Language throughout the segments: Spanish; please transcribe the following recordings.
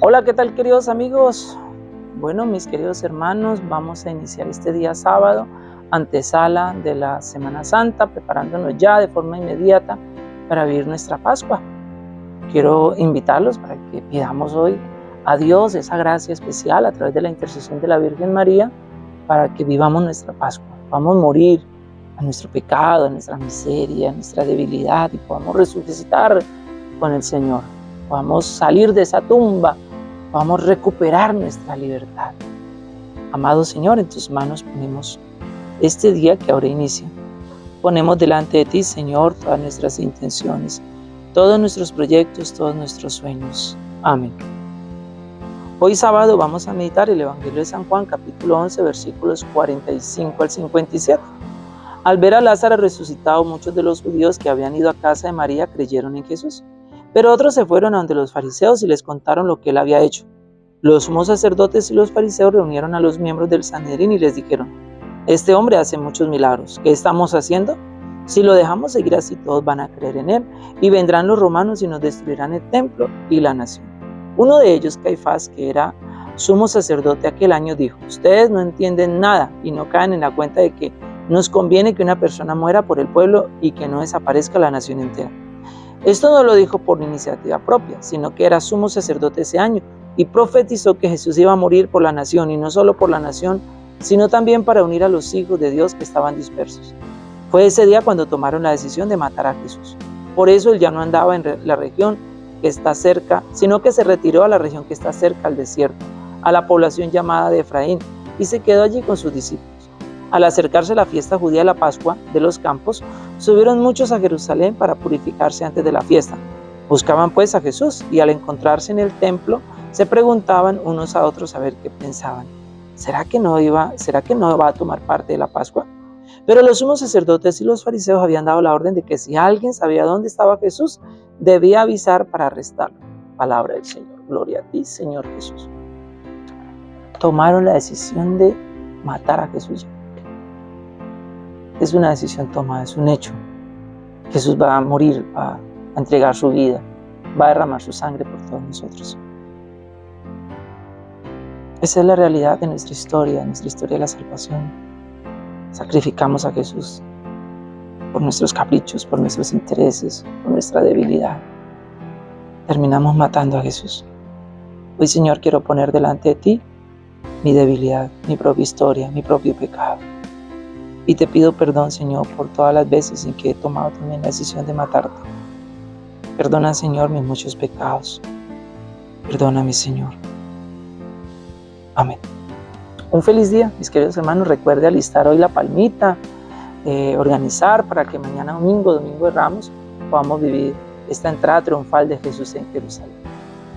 Hola, ¿qué tal queridos amigos? Bueno, mis queridos hermanos, vamos a iniciar este día sábado, antesala de la Semana Santa, preparándonos ya de forma inmediata para vivir nuestra Pascua. Quiero invitarlos para que pidamos hoy a Dios esa gracia especial a través de la intercesión de la Virgen María para que vivamos nuestra Pascua. Vamos a morir a nuestro pecado, a nuestra miseria, a nuestra debilidad y podamos resucitar con el Señor. Podamos salir de esa tumba, podamos recuperar nuestra libertad. Amado Señor, en tus manos ponemos este día que ahora inicia. Ponemos delante de ti, Señor, todas nuestras intenciones, todos nuestros proyectos, todos nuestros sueños. Amén. Hoy sábado vamos a meditar el Evangelio de San Juan, capítulo 11, versículos 45 al 57. Al ver a Lázaro resucitado, muchos de los judíos que habían ido a casa de María creyeron en Jesús. Pero otros se fueron a donde los fariseos y les contaron lo que él había hecho. Los sumos sacerdotes y los fariseos reunieron a los miembros del Sanedrín y les dijeron, este hombre hace muchos milagros, ¿qué estamos haciendo? Si lo dejamos seguir así, todos van a creer en él, y vendrán los romanos y nos destruirán el templo y la nación. Uno de ellos, Caifás, que era sumo sacerdote aquel año, dijo, ustedes no entienden nada y no caen en la cuenta de que nos conviene que una persona muera por el pueblo y que no desaparezca la nación entera. Esto no lo dijo por iniciativa propia, sino que era sumo sacerdote ese año y profetizó que Jesús iba a morir por la nación y no solo por la nación, sino también para unir a los hijos de Dios que estaban dispersos. Fue ese día cuando tomaron la decisión de matar a Jesús. Por eso él ya no andaba en la región que está cerca, sino que se retiró a la región que está cerca al desierto, a la población llamada de Efraín, y se quedó allí con sus discípulos. Al acercarse la fiesta judía de la Pascua de los campos, subieron muchos a Jerusalén para purificarse antes de la fiesta. Buscaban pues a Jesús y al encontrarse en el templo se preguntaban unos a otros a ver qué pensaban. ¿Será que no iba, será que no va a tomar parte de la Pascua? Pero los sumos sacerdotes y los fariseos habían dado la orden de que si alguien sabía dónde estaba Jesús, debía avisar para arrestarlo. Palabra del Señor. Gloria a ti, Señor Jesús. Tomaron la decisión de matar a Jesús es una decisión tomada, es un hecho. Jesús va a morir, va a entregar su vida, va a derramar su sangre por todos nosotros. Esa es la realidad de nuestra historia, de nuestra historia de la salvación. Sacrificamos a Jesús por nuestros caprichos, por nuestros intereses, por nuestra debilidad. Terminamos matando a Jesús. Hoy, Señor, quiero poner delante de ti mi debilidad, mi propia historia, mi propio pecado. Y te pido perdón, Señor, por todas las veces en que he tomado también la decisión de matarte. Perdona, Señor, mis muchos pecados. Perdóname, Señor. Amén. Un feliz día, mis queridos hermanos. Recuerde alistar hoy la palmita, eh, organizar para que mañana domingo, domingo de Ramos, podamos vivir esta entrada triunfal de Jesús en Jerusalén.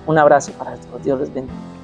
Un abrazo para todos. Dios les bendiga.